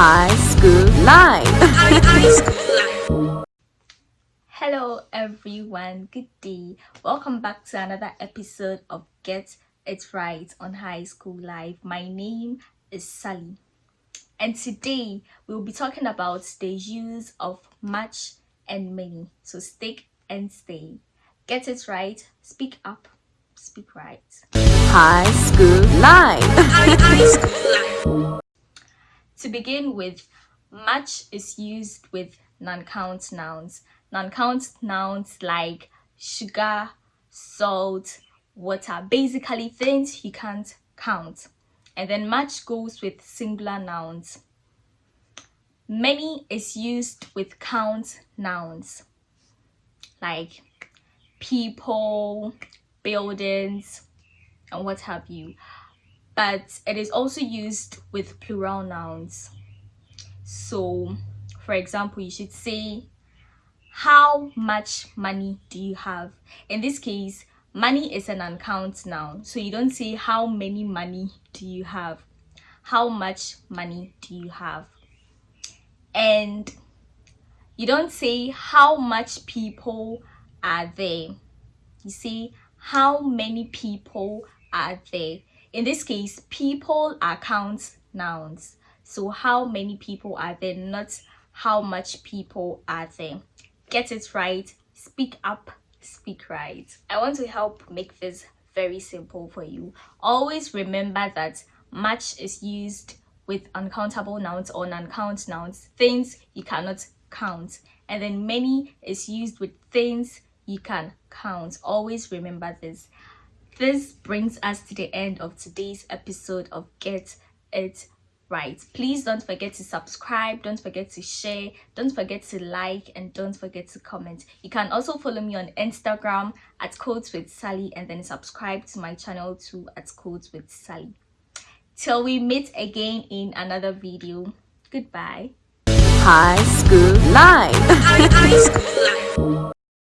High School Life. Hello everyone, good day. Welcome back to another episode of Get It Right on High School Life. My name is Sally and today we'll be talking about the use of much and many. So stick and stay. Get it right, speak up, speak right. High School Life. To begin with, much is used with non-count nouns. Non-count nouns like sugar, salt, water, basically things you can't count. And then much goes with singular nouns. Many is used with count nouns like people, buildings, and what have you but it is also used with plural nouns. So for example you should say how much money do you have? In this case money is an uncount noun. So you don't say how many money do you have? How much money do you have? And you don't say how much people are there? You say how many people are there in this case people are count nouns. So how many people are there not how much people are there. Get it right. Speak up. Speak right. I want to help make this very simple for you. Always remember that much is used with uncountable nouns or non-count nouns. Things you cannot count. And then many is used with things you can count. Always remember this this brings us to the end of today's episode of get it right. Please don't forget to subscribe don't forget to share don't forget to like and don't forget to comment. You can also follow me on instagram at codes with sally and then subscribe to my channel too at codes with sally. Till we meet again in another video goodbye. High School Life.